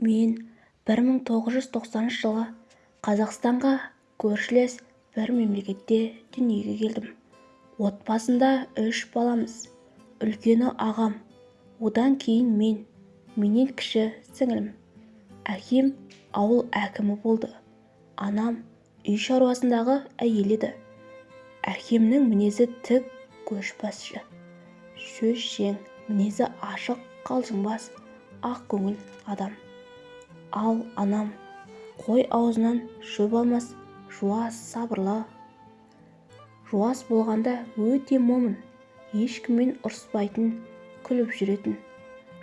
мен 1990 жылы қазақстанға көршілес бір мемлекетте дүниеге келдім. Отбасында үш баламыз үлкені ағам. Одан кейін мен менен кіші сіңілім. Әкем ауыл әкімі болды. Анам үй шаруасындағы әйел еді. Әкемнің мінезі тік көшбасшы. Сөзшең мінезі ашық қалжыңбас ақкөңіл адам. Ал анам қой аузынан шөп алмас жуас сабырлы. Жуас болғанда өте момын ешкіммен ұрыспайтын күліп жүретін.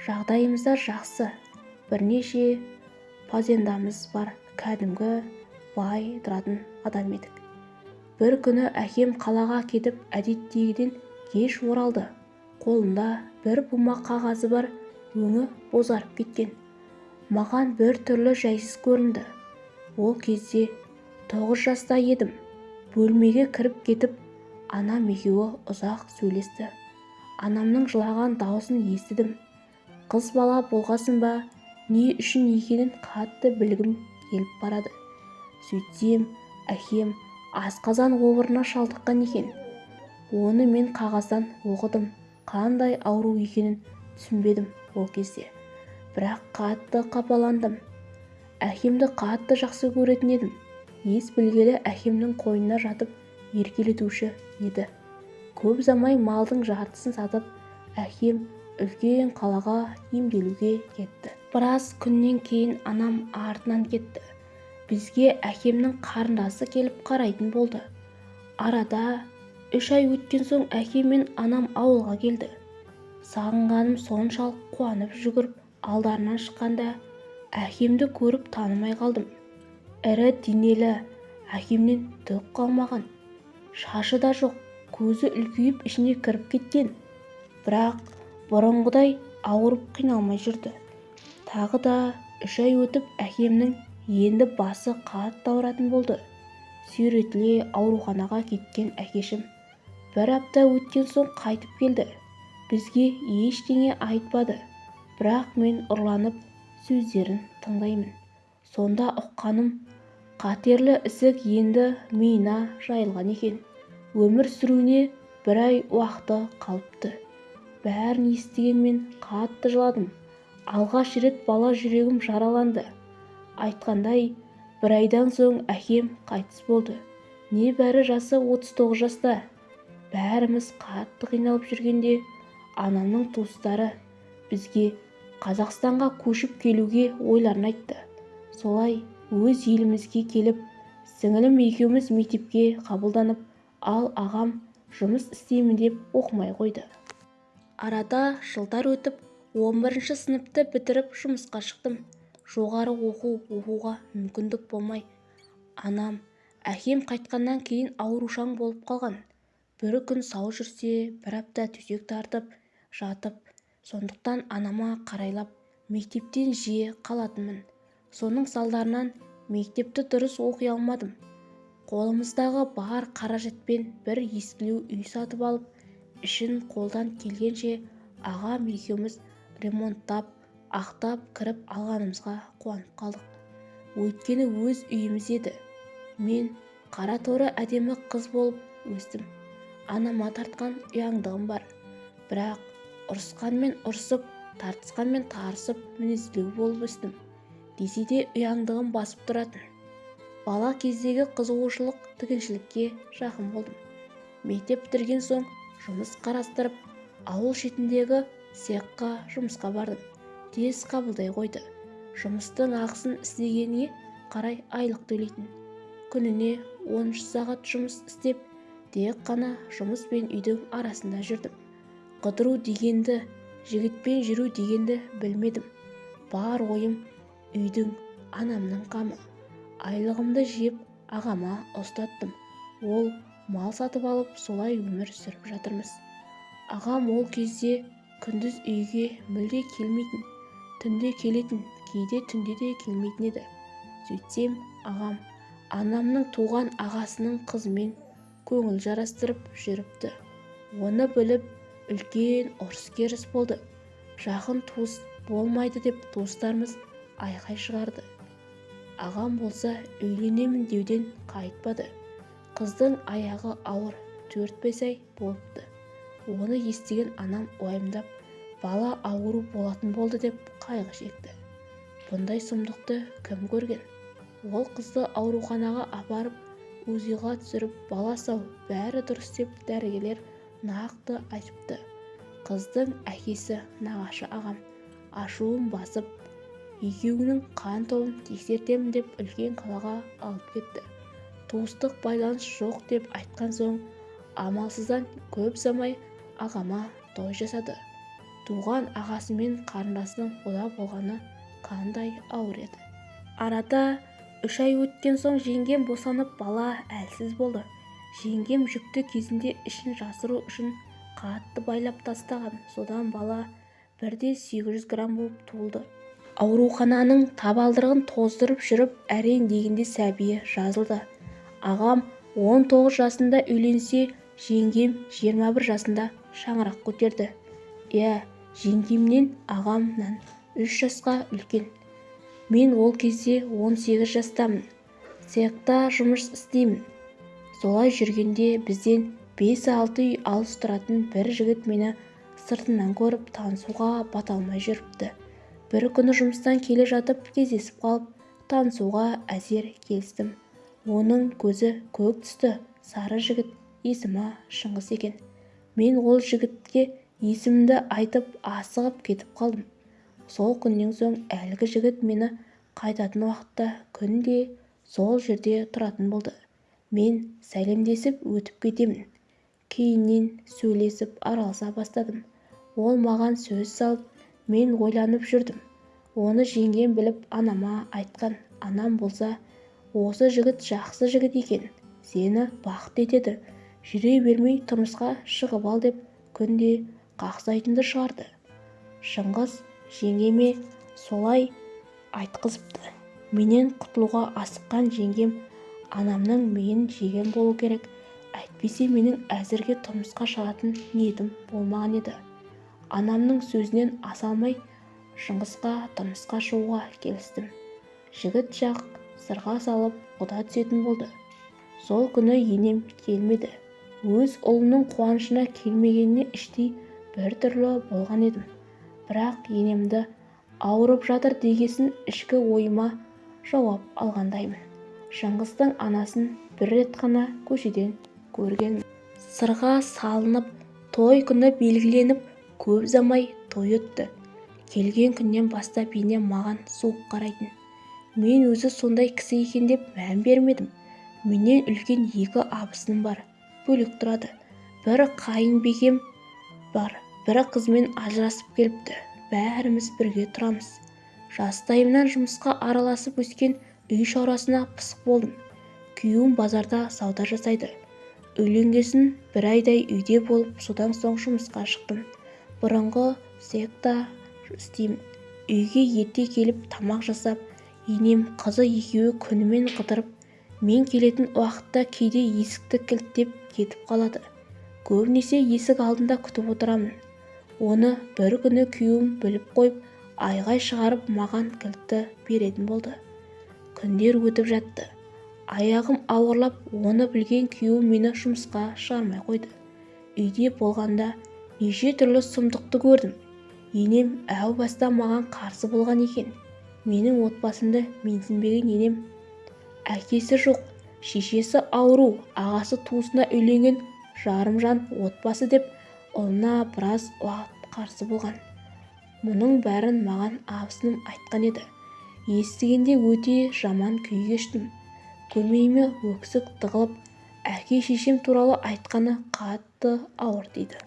Жағдайымыз да жақсы бірнеше фазендамыз бар кәдімгі бай тұратын адам едік. Бір күні әкем қалаға кетіп әдеттегіден кеш оралды. Қолында бір бума қағазы бар өңі бозарып кеткен. Маған бір түрлі жайсыз көрінді. Ол кезде тоғыз жаста едім. Бөлмеге кіріп кетіп анам екеуі ұзақ сөйлесті. Анамның жылаған даусын естідім. Қыз бала болғасын ба? Не үшін екенін қатты білгім келіп барады. Сөйтсем әкем асқазан обырына шалдыққан екен. Оны мен қағаздан оқыдым. Қандай ауру екенін түсінбедім ол кезде бірақ қатты қапаландым. Әкемді қатты жақсы көретін едім. Ес білгелі әкемнің қойнына жатып еркелетуші еді. Көп ұзамай малдың жартысын сатып әкем үлкен қалаға емделуге кетті. Біраз күннен кейін анам артынан кетті. Бізге әкемнің қарындасы келіп қарайтын болды. Арада үш ай өткен соң әкем мен анам ауылға келді. Сағынғаным соншалық қуанып жүгіріп алдарынан шыққанда әкемді көріп танымай қалдым. Ірі денелі әкемнен түк қалмаған. Шашы да жоқ көзі үлкейіп ішіне кіріп кеткен. Бірақ бұрынғыдай ауырып қиналмай жүрді. Тағы да үш ай өтіп әкемнің енді басы қатты ауыратын болды. Сүйретіле ауруханаға кеткен әкешім. бір апта өткен соң қайтып келді. Бізге ештеңе айтпады. Бірақ мен ұрланып сөздерін тыңдаймын. Сонда ұққаным қатерлі ісік енді миына жайылған екен. Өмір сүруіне бір ай уақыты қалыпты. Бәрін естігенмен қатты жыладым. Алғаш рет бала жүрегім жараланды. Айтқандай бір айдан соң әкем қайтыс болды. Небәрі жасы 39 жаста. Бәріміз қатты қиналып жүргенде анамның туыстары бізге қазақстанға көшіп келуге ойларын айтты. Солай өз елімізге келіп сіңілім екеуміз мектепке қабылданып ал ағам жұмыс істеймін деп оқымай қойды. Арада жылдар өтіп 11 сыныпты бітіріп жұмысқа шықтым. Жоғары оқу оқуға мүмкіндік болмай. Анам әкем қайтқаннан кейін аурушаң болып қалған. Бір күн сау жүрсе бір апта төсек тартып жатып сондықтан анама қарайлап мектептен жиі қалатынмын. Соның салдарынан мектепті дұрыс оқи алмадым. Қолымыздағы бар қаражатпен бір ескілеу үй сатып алып ішін қолдан келгенше ағам екеуміз ремонттап ақтап кіріп алғанымызға қуанып қалдық. Өйткені өз үйіміз еді. Мен қара торы әдемі қыз болып өстім. Анама тартқан ұяңдығым бар. Бірақ ұрысқанмен ұрысып тартысқанмен тарысып мінезділеу болып өстім. Десе де ұяңдығым басып тұратын. Бала кездегі қызығушылық тігіншілікке жақын болдым. Мектеп бітірген соң жұмыс қарастырып ауыл шетіндегі цехқа жұмысқа бардым. Тез қабылдай қойды. Жұмыстың ақысын істегеніңе қарай айлық төлейтін. Күніне 13 сағат жұмыс істеп тек қана жұмыс пен үйдің арасында жүрдім. Қыдыру дегенді жігітпен жүру дегенді білмедім. Бар ойым үйдің анамның қамы. Айлығымды жеп ағама ұстаттым. Ол мал сатып алып солай өмір сүріп жатырмыз. Ағам ол кезде күндіз үйге мүлде келмейтін түнде келетін кейде түнде де келмейтін еді. Сөйтсем ағам анамның туған ағасының қызымен көңіл жарастырып жүріпті. Оны біліп үлкен ұрыс-керіс болды. Жақын туыс болмайды деп туыстарымыз айқай шығарды. Ағам болса үйленемін деуден қайтпады. Қыздың аяғы ауыр төрт-бес ай болыпты. Оны естіген анам уайымдап бала ауру болатын болды деп қайғы шекті. Бұндай сұмдықты кім көрген? Ол қызды ауруханаға апарып узиға түсіріп бала сау бәрі дұрыс деп дәрігерлер нақты айтыпты. Қыздың әкесі нағашы ағам ашуын басып екеуінің қан тобын тексертемін деп үлкен қалаға алып кетті. Туыстық байланыс жоқ деп айтқан соң амалсыздан көп ұзамай ағама той жасады. Туған ағасы мен қарындасының құда болғаны қандай ауыр еді. Арада үш ай өткен соң жеңгем босанып бала әлсіз болды. Жеңгем жүкті кезінде ішін жасыру үшін қатты байлап тастаған. Содан бала бірде 800 грамм болып туылды. Аурухананың табалдырығын тоздырып жүріп әрең дегенде сәбиі жазылды. Ағам 19 жасында үйленсе жеңгем 21 жасында шаңырақ көтерді. Иә жеңгемнен ағамнан үш жасқа үлкен. Мен ол кезде 18 жастамын. Цехта жұмыс істеймін. Солай жүргенде бізден 5-6 үй алыс тұратын бір жігіт мені сыртынан көріп танысуға бата алмай жүріпті. Бір күні жұмыстан келе жатып кездесіп қалып танысуға әзер келістім. Оның көзі көк түсті сары жігіт есімі шыңғыс екен. Мен ол жігітке есімімді айтып асығып кетіп қалдым. Сол күннен соң әлгі жігіт мені қайтатын уақытта күнде сол жерде тұратын болды. Мен сәлемдесіп өтіп кетемін. Кейіннен сөйлесіп араласа бастадым. Ол маған сөз салып мен ойланып жүрдім. Оны жеңгем біліп анама айтқан анам болса осы жігіт жақсы жігіт екен сені бақыт етеді. Жүре бермей тұрмысқа шығып ал деп күнде қақсайтынды шығарды. Шыңғыс жеңгеме солай айтқызыпты. Менен құтылуға асыққан жеңгем анамның миын жеген болу керек. Әйтпесе менің әзірге тұрмысқа шығатын ниетім болмаған еді. Анамның сөзінен аса алмай шыңғысқа тұрмысқа шығуға келістім. Жігіт жақ сырға салып құда түсетін болды. Сол күні енем келмеді. Өз ұлының қуанышына келмегеніне іштей біртүрлі болған едім. Бірақ енемді ауырып жатыр дегесін ішкі ойыма жауап алғандаймын. Шыңғыстың анасын бір рет қана көшеден көргенмін сырға салынып той күні белгіленіп көп ұзамай той өтті. Келген күннен бастап енем маған суық қарайтын. Мен өзі сондай кісі екен деп мән бермедім. Менен үлкен екі абысыным бар бөлек тұрады. Бір қайынбикем бар бір қызымен ажырасып келіпті. Бәріміз бірге тұрамыз. Жастайымнан жұмысқа араласып өскен үй шаруасына пысық болдым. Күйеуім базарда сауда жасайды. Үйленгесін бір айдай үйде болып содан соң жұмысқа шықтым. Бұрынғы цехта істеймін. Үйге ерте келіп тамақ жасап енем қызы екеуі күнімен қыдырып мен келетін уақытта кейде есікті кілттеп кетіп қалады. Көбінесе есік алдында күтіп отырамын. Оны бір күні күйеуім біліп қойып айғай шығарып маған кілтті беретін болды. Күндер өтіп жатты. Аяғым ауырлап оны білген күйеуім мені жұмысқа шығармай қойды. Үйде болғанда неше түрлі сұмдықты көрдім. Енем әу баста маған қарсы болған екен. Менің отбасымды менсінбеген енем әкесі жоқ шешесі ауру ағасы туысына үйленген жарымжан отбасы деп ұлына біраз уақыт қарсы болған. Мұның бәрін маған абысыным айтқан еді. Естігенде өте жаман күй кештім көмейіме өксік тығылып әке-шешем туралы айтқаны қатты ауыр тиді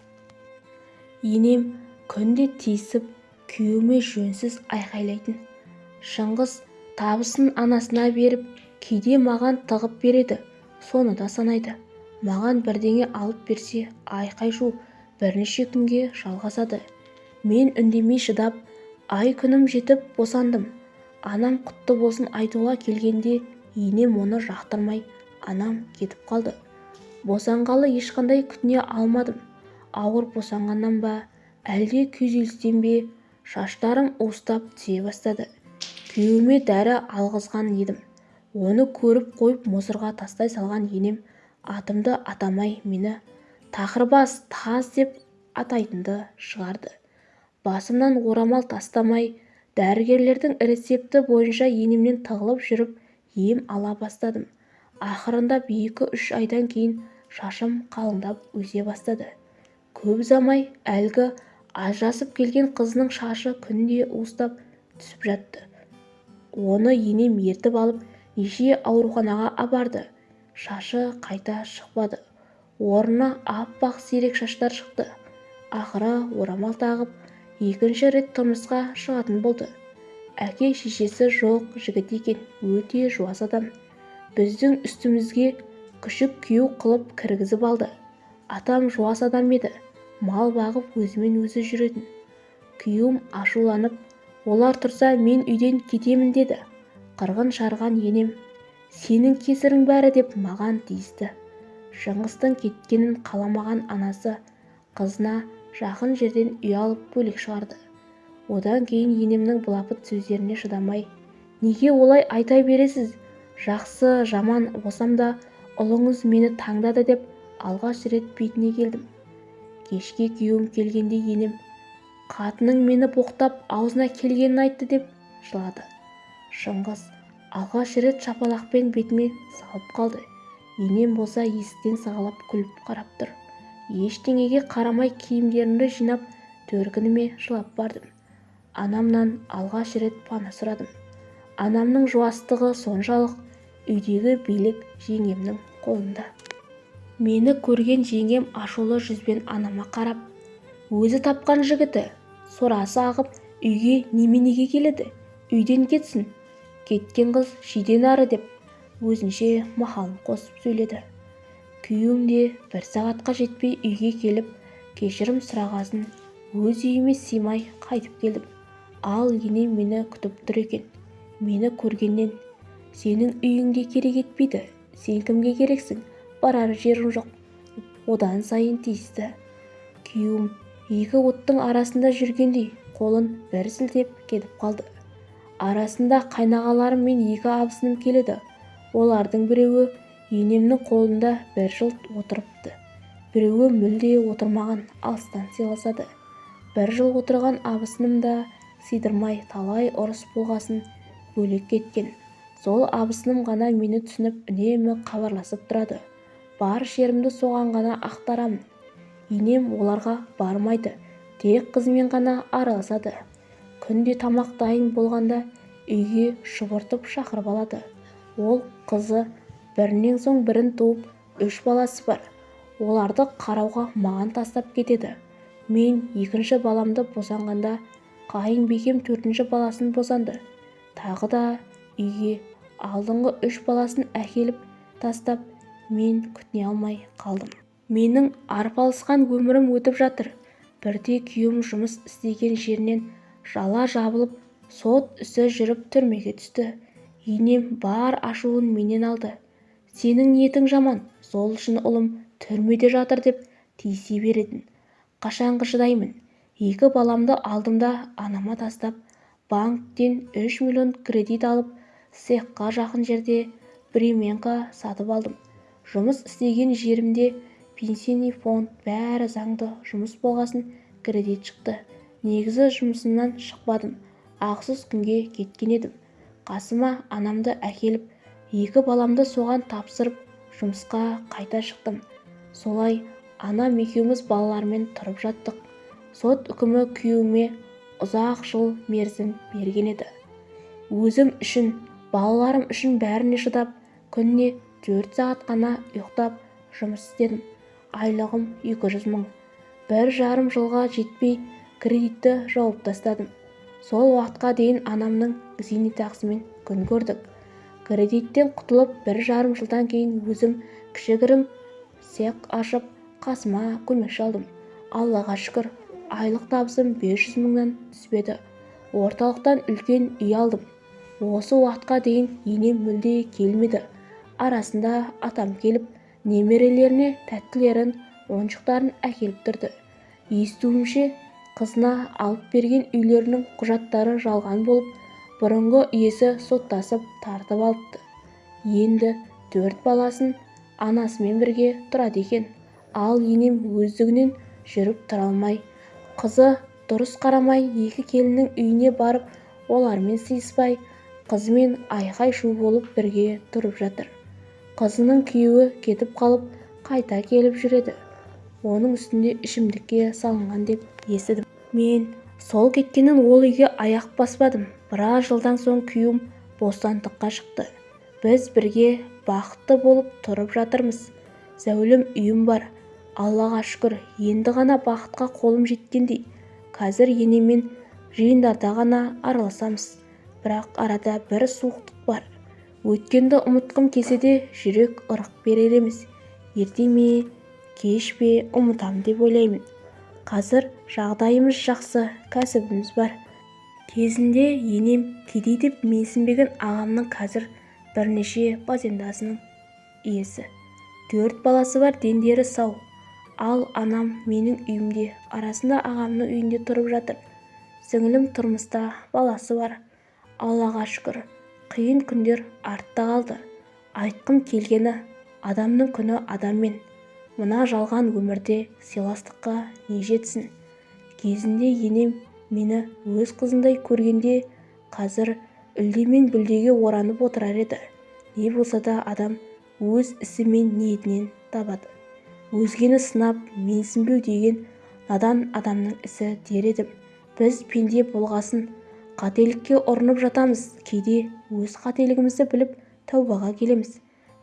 енем күнде тиісіп күйеуіме жөнсіз айқайлайтын шыңғыс табысын анасына беріп кейде маған тығып береді соны да санайды. Маған бірдеңе алып берсе айқай-шу бірнеше күнге жалғасады. Мен үндемей шыдап ай-күнім жетіп босандым. Анам құтты болсын айтуға келгенде енем оны жақтырмай анам кетіп қалды. босанғалы ешқандай күтіне алмадым. ауыр босанғаннан ба әлде күйзелістен бе шаштарым уыстап түсе бастады. күйеуіме дәрі алғызған едім. оны көріп қойып мусорға тастай салған енем атымды атамай мені тақырбас таз деп атайтынды шығарды. басымнан орамал тастамай дәрігерлердің рецепті бойынша енемнен тығылып жүріп ем ала бастадым. Ақырындап екі-үш айдан кейін шашым қалыңдап өсе бастады. Көп ұзамай әлгі ажырасып келген қызының шашы күнде уыстап түсіп жатты. Оны енем ертіп алып неше ауруханаға апарды. Шашы қайта шықпады. Орнына аппақ сирек шаштар шықты. Ақыры орамал тағып екінші рет тұрмысқа шығатын болды. Әке-шешесі жоқ жігіт екен өте жуас адам. Біздің үстімізге күшік күйеу қылып кіргізіп алды. Атам жуас адам еді мал бағып өзімен өзі жүретін. Күйеуім ашуланып олар тұрса мен үйден кетемін деді. Қырғын шарған енем сенің кесірің бәрі деп маған тиісті. Шыңғыстың кеткенін қаламаған анасы қызына жақын жерден үй алып бөлек шығарды. Одан кейін енемнің былапыт сөздеріне шыдамай неге олай айта бересіз? Жақсы жаман болсам да ұлыңыз мені таңдады деп алғаш рет бетіне келдім. Кешке күйеуім келгенде енем қатының мені боқтап аузына келгенін айтты деп жылады. Шыңғыс алғаш рет шапалақпен бетіме салып қалды. Енем болса есіктен сығалап күліп қарап тұр. Ештеңеге қарамай киімдерімді жинап төркініме жылап бардым. Анамнан алғаш рет пана сұрадым. Анамның жуастығы соншалық үйдегі билік жеңгемнің қолында. Мені көрген жеңгем ашулы жүзбен анама қарап өзі тапқан жігіті сорасы ағып үйге неменеге келеді? Үйден кетсін. Кеткен қыз шиден ары деп өзінше мақалын қосып сөйледі. Күйеуім де бір сағатқа жетпей үйге келіп кешірім сұрағасын өз үйіме сыймай қайтып келдім. Ал енем мені күтіп тұр екен. Мені көргеннен сенің үйіңде керек етпейді сен кімге керексің? Барар жерің жоқ одан сайын тиісті. Күйеуім екі оттың арасында жүргендей қолын бір сілтеп кетіп қалды. Арасында қайнағаларым мен екі абысыным келеді. Олардың біреуі енемнің қолында бір жыл отырыпты. Біреуі мүлде отырмаған алыстан сыйласады. Бір жыл отырған абысыным да сыйдырмай талай ұрыс болғасын бөлек кеткен. Сол абысыным ғана мені түсініп үнемі хабарласып тұрады. Бар шерімді соған ғана ақтарамын енем оларға бармайды тек қызымен ғана араласады. Күнде тамақ дайын болғанда үйге шұбыртып шақырып алады. Ол қызы бірінен соң бірін туып үш баласы бар. Оларды қарауға маған тастап кетеді. Мен екінші баламды босанғанда қайынбикем төртінші баласын босанды. Тағы да үйге алдыңғы үш баласын әкеліп тастап мен күтіне алмай қалдым. Менің арпалысқан өмірім өтіп жатыр. Бірде күйеуім жұмыс істеген жерінен жала жабылып сот ісі жүріп түрмеге түсті. Енем бар ашуын менен алды. Сенің ниетің жаман сол үшін ұлым түрмеде жатыр деп тиісе беретін. Қашанғы шыдаймын. Екі баламды алдымда анама тастап банктен үш миллион кредит алып цехқа жақын жерде бременка сатып алдым. Жұмыс істеген жерімде пенсийный фонд бәрі заңды жұмыс болғасын кредит шықты. Негізі жұмысымнан шықпадым. Ақсыз күнге кеткен едім. Қасыма анамды әкеліп екі баламды соған тапсырып жұмысқа қайта шықтым. Солай анам екеуміз балалармен тұрып жаттық. Сот үкімі күйеуіме ұзақ жыл мерзім берген еді өзім үшін балаларым үшін бәріне шыдап күніне төрт сағат қана ұйықтап жұмыс істедім. Айлығым екі жүз мың. Бір жарым жылға жетпей кредитті жауып тастадым. Сол уақытқа дейін анамның зейнетақысымен күн көрдік. Кредиттен құтылып бір жарым жылдан кейін өзім кішігірім цех ашып қасыма көмекші алдым. Аллаға шүкір айлық табысым 500 мыңнан түспеді орталықтан үлкен үй алдым. Осы уақытқа дейін енем мүлде келмеді. Арасында атам келіп немерелеріне тәттілерін ойыншықтарын әкеліп тұрды. Естуімше қызына алып берген үйлерінің құжаттары жалған болып бұрынғы иесі соттасып тартып алыпты. Енді төрт баласын анасымен бірге тұрады екен. Ал енем өздігінен жүріп тұра алмай қызы дұрыс қарамай екі келіннің үйіне барып олармен сыйыспай қызымен айқай-шу болып бірге тұрып жатыр. Қызының күйеуі кетіп қалып қайта келіп жүреді. Оның үстінде ішімдікке салынған деп естідім. Мен сол кеткеннен ол үйге аяқ баспадым. Біраз жылдан соң күйеуім бостандыққа шықты. Біз бірге бақытты болып тұрып жатырмыз. Зәулім үйім бар. Аллаға шүкір енді ғана бақытқа қолым жеткендей. Қазір енеммен жиындарда ғана араласамыз. Бірақ арада бір суықтық бар. Өткенді ұмытқым келсе де жүрек ырық берер емес. Ерте ме кеш пе ұмытамын деп ойлаймын. Қазір жағдайымыз жақсы кәсібіміз бар. Кезінде енем кедей деп менсінбеген ағамның қазір бірнеше базендасының иесі. Төрт баласы бар дендері сау. Ал анам менің үйімде арасында ағамның үйінде тұрып жатыр. Сіңілім тұрмыста баласы бар. Аллаға шүкір. Қиын күндер артта қалды. Айтқым келгені адамның күні адаммен. Мына жалған өмірде сыйластыққа не жетсін? Кезінде енем мені өз қызындай көргенде қазір үлде мен бүлдеге оранып отырар еді. Не болса да адам өз ісі мен ниетінен табады. Өзгені сынап менсінбеу деген надан адамның ісі дер едім. Біз пенде болғасын қателікке ұрынып жатамыз. Кейде өз қателігімізді біліп тәубаға келеміз.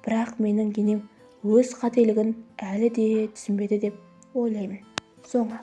Бірақ менің енем өз қателігін әлі де түсінбеді деп ойлаймын. Соңы.